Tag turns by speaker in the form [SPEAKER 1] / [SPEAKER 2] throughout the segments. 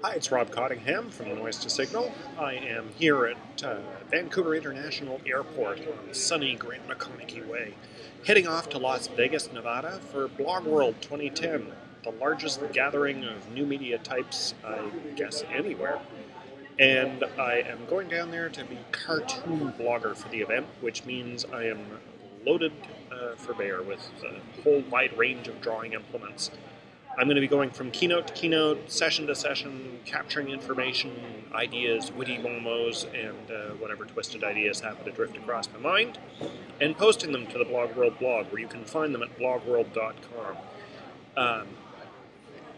[SPEAKER 1] Hi, it's Rob Cottingham from Noise to Signal. I am here at uh, Vancouver International Airport on sunny Grant McConachie Way, heading off to Las Vegas, Nevada for Blog World 2010, the largest gathering of new media types, I guess, anywhere. And I am going down there to be cartoon blogger for the event, which means I am loaded uh, for bear with a whole wide range of drawing implements. I'm going to be going from keynote to keynote, session to session, capturing information, ideas, witty momos, and uh, whatever twisted ideas happen to drift across my mind, and posting them to the Blog World blog, where you can find them at blogworld.com. Um,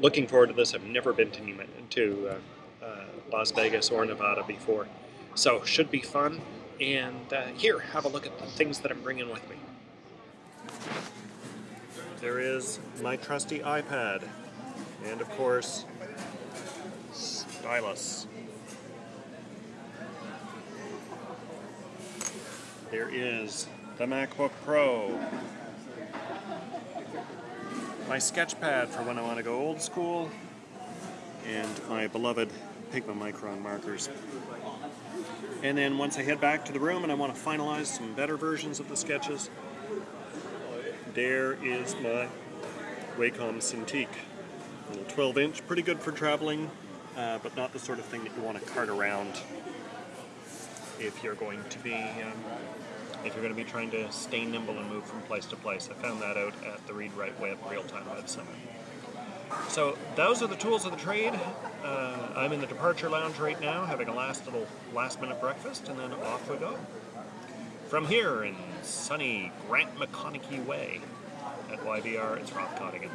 [SPEAKER 1] looking forward to this. I've never been to, to uh, uh, Las Vegas or Nevada before, so should be fun. And uh, here, have a look at the things that I'm bringing with me there is my trusty iPad, and of course, stylus. There is the MacBook Pro, my sketch pad for when I want to go old school, and my beloved Pigma Micron markers. And then once I head back to the room and I want to finalize some better versions of the sketches, there is my Wacom Cintiq. 12 inch, pretty good for traveling, uh, but not the sort of thing that you want to cart around if you're going to be um, if you're going to be trying to stay nimble and move from place to place. I found that out at the Read Write Web real-time website. So those are the tools of the trade. Uh, I'm in the departure lounge right now, having a last little last-minute breakfast, and then off we go. From here in sunny Grant McConachie Way at YVR, it's Rob Cottingham.